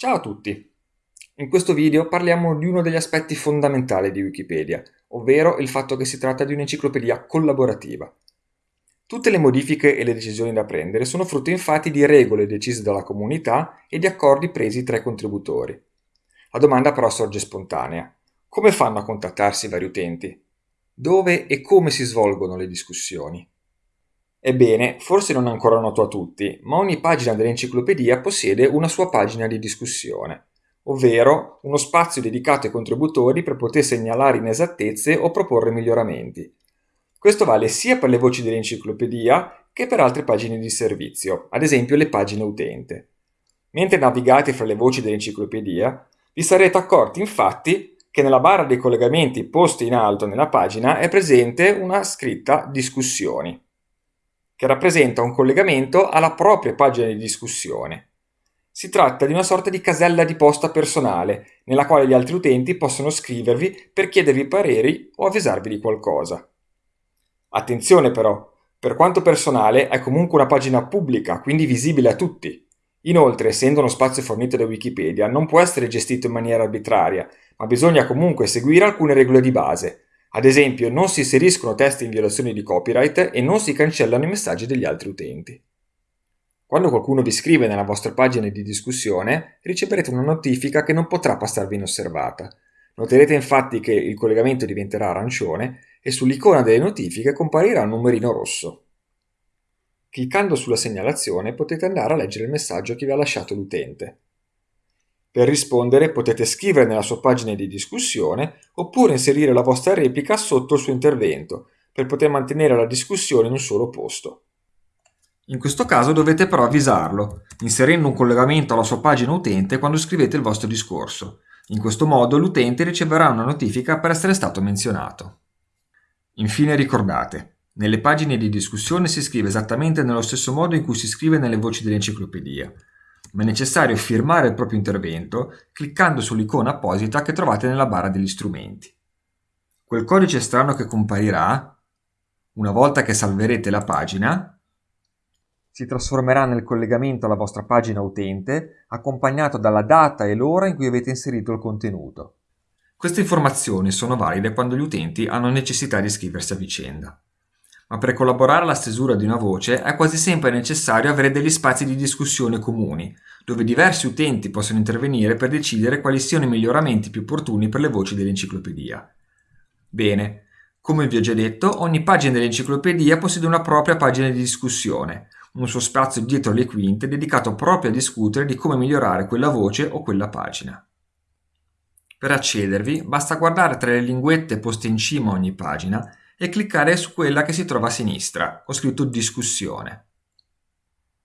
Ciao a tutti! In questo video parliamo di uno degli aspetti fondamentali di Wikipedia, ovvero il fatto che si tratta di un'enciclopedia collaborativa. Tutte le modifiche e le decisioni da prendere sono frutto infatti di regole decise dalla comunità e di accordi presi tra i contributori. La domanda però sorge spontanea. Come fanno a contattarsi i vari utenti? Dove e come si svolgono le discussioni? Ebbene, forse non è ancora noto a tutti, ma ogni pagina dell'enciclopedia possiede una sua pagina di discussione, ovvero uno spazio dedicato ai contributori per poter segnalare inesattezze o proporre miglioramenti. Questo vale sia per le voci dell'enciclopedia che per altre pagine di servizio, ad esempio le pagine utente. Mentre navigate fra le voci dell'enciclopedia, vi sarete accorti infatti che nella barra dei collegamenti posti in alto nella pagina è presente una scritta discussioni che rappresenta un collegamento alla propria pagina di discussione. Si tratta di una sorta di casella di posta personale, nella quale gli altri utenti possono scrivervi per chiedervi pareri o avvisarvi di qualcosa. Attenzione però, per quanto personale è comunque una pagina pubblica, quindi visibile a tutti. Inoltre, essendo uno spazio fornito da Wikipedia, non può essere gestito in maniera arbitraria, ma bisogna comunque seguire alcune regole di base, ad esempio, non si inseriscono testi in violazione di copyright e non si cancellano i messaggi degli altri utenti. Quando qualcuno vi scrive nella vostra pagina di discussione, riceverete una notifica che non potrà passarvi inosservata. Noterete infatti che il collegamento diventerà arancione e sull'icona delle notifiche comparirà un numerino rosso. Cliccando sulla segnalazione potete andare a leggere il messaggio che vi ha lasciato l'utente. Per rispondere potete scrivere nella sua pagina di discussione oppure inserire la vostra replica sotto il suo intervento per poter mantenere la discussione in un solo posto. In questo caso dovete però avvisarlo, inserendo un collegamento alla sua pagina utente quando scrivete il vostro discorso. In questo modo l'utente riceverà una notifica per essere stato menzionato. Infine ricordate, nelle pagine di discussione si scrive esattamente nello stesso modo in cui si scrive nelle voci dell'enciclopedia ma è necessario firmare il proprio intervento cliccando sull'icona apposita che trovate nella barra degli strumenti. Quel codice strano che comparirà, una volta che salverete la pagina, si trasformerà nel collegamento alla vostra pagina utente accompagnato dalla data e l'ora in cui avete inserito il contenuto. Queste informazioni sono valide quando gli utenti hanno necessità di iscriversi a vicenda ma per collaborare alla stesura di una voce è quasi sempre necessario avere degli spazi di discussione comuni, dove diversi utenti possono intervenire per decidere quali siano i miglioramenti più opportuni per le voci dell'enciclopedia. Bene, come vi ho già detto, ogni pagina dell'enciclopedia possiede una propria pagina di discussione, un suo spazio dietro le quinte dedicato proprio a discutere di come migliorare quella voce o quella pagina. Per accedervi basta guardare tra le linguette poste in cima a ogni pagina e cliccare su quella che si trova a sinistra, con scritto discussione.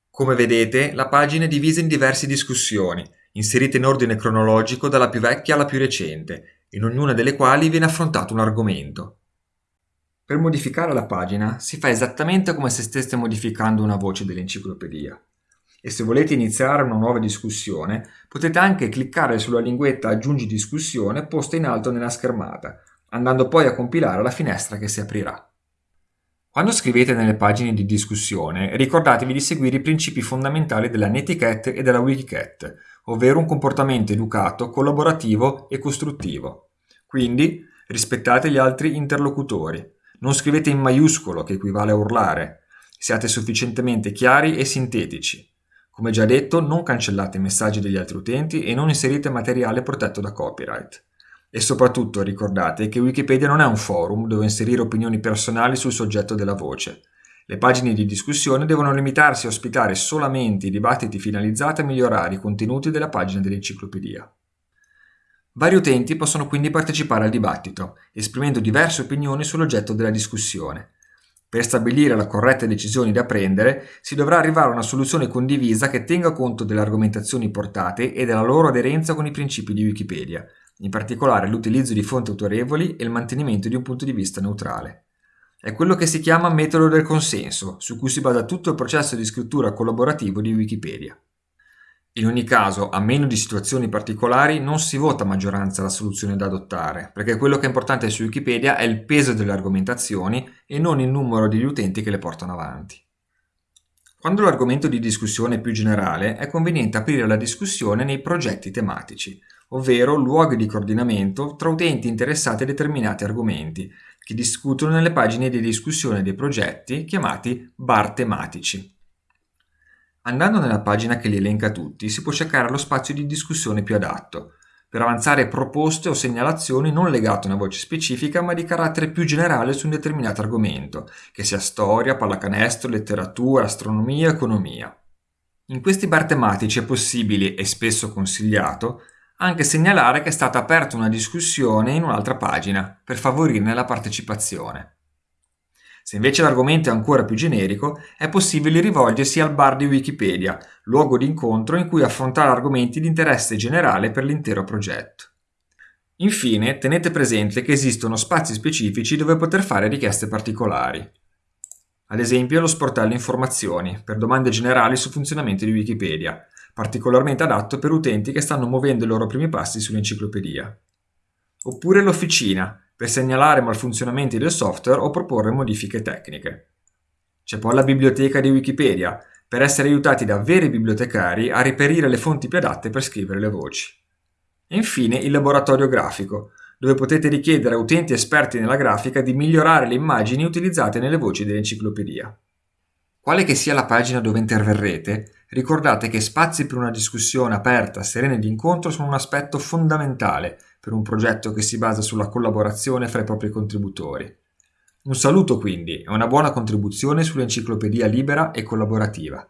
Come vedete, la pagina è divisa in diverse discussioni, inserite in ordine cronologico dalla più vecchia alla più recente, in ognuna delle quali viene affrontato un argomento. Per modificare la pagina si fa esattamente come se steste modificando una voce dell'enciclopedia. E se volete iniziare una nuova discussione, potete anche cliccare sulla linguetta Aggiungi discussione posta in alto nella schermata, andando poi a compilare la finestra che si aprirà. Quando scrivete nelle pagine di discussione, ricordatevi di seguire i principi fondamentali della Netiquette e della Wikicat, ovvero un comportamento educato, collaborativo e costruttivo. Quindi rispettate gli altri interlocutori. Non scrivete in maiuscolo, che equivale a urlare. Siate sufficientemente chiari e sintetici. Come già detto, non cancellate i messaggi degli altri utenti e non inserite materiale protetto da copyright. E soprattutto ricordate che Wikipedia non è un forum dove inserire opinioni personali sul soggetto della voce. Le pagine di discussione devono limitarsi a ospitare solamente i dibattiti finalizzati a migliorare i contenuti della pagina dell'enciclopedia. Vari utenti possono quindi partecipare al dibattito, esprimendo diverse opinioni sull'oggetto della discussione. Per stabilire la corretta decisione da prendere, si dovrà arrivare a una soluzione condivisa che tenga conto delle argomentazioni portate e della loro aderenza con i principi di Wikipedia, in particolare l'utilizzo di fonti autorevoli e il mantenimento di un punto di vista neutrale. È quello che si chiama metodo del consenso, su cui si basa tutto il processo di scrittura collaborativo di Wikipedia. In ogni caso, a meno di situazioni particolari, non si vota a maggioranza la soluzione da adottare, perché quello che è importante su Wikipedia è il peso delle argomentazioni e non il numero degli utenti che le portano avanti. Quando l'argomento di discussione è più generale, è conveniente aprire la discussione nei progetti tematici, ovvero luoghi di coordinamento tra utenti interessati a determinati argomenti, che discutono nelle pagine di discussione dei progetti chiamati bar tematici. Andando nella pagina che li elenca tutti, si può cercare lo spazio di discussione più adatto, per avanzare proposte o segnalazioni non legate a una voce specifica ma di carattere più generale su un determinato argomento, che sia storia, pallacanestro, letteratura, astronomia, economia. In questi bar tematici è possibile, e spesso consigliato, anche segnalare che è stata aperta una discussione in un'altra pagina, per favorirne la partecipazione. Se invece l'argomento è ancora più generico, è possibile rivolgersi al bar di Wikipedia, luogo di incontro in cui affrontare argomenti di interesse generale per l'intero progetto. Infine, tenete presente che esistono spazi specifici dove poter fare richieste particolari. Ad esempio lo sportello informazioni, per domande generali sul funzionamento di Wikipedia, particolarmente adatto per utenti che stanno muovendo i loro primi passi sull'enciclopedia. Oppure l'officina, per segnalare malfunzionamenti del software o proporre modifiche tecniche. C'è poi la biblioteca di Wikipedia, per essere aiutati da veri bibliotecari a reperire le fonti più adatte per scrivere le voci. E infine il laboratorio grafico, dove potete richiedere a utenti esperti nella grafica di migliorare le immagini utilizzate nelle voci dell'enciclopedia. Quale che sia la pagina dove interverrete, ricordate che spazi per una discussione aperta, serena e di incontro sono un aspetto fondamentale per un progetto che si basa sulla collaborazione fra i propri contributori. Un saluto quindi e una buona contribuzione sull'enciclopedia libera e collaborativa.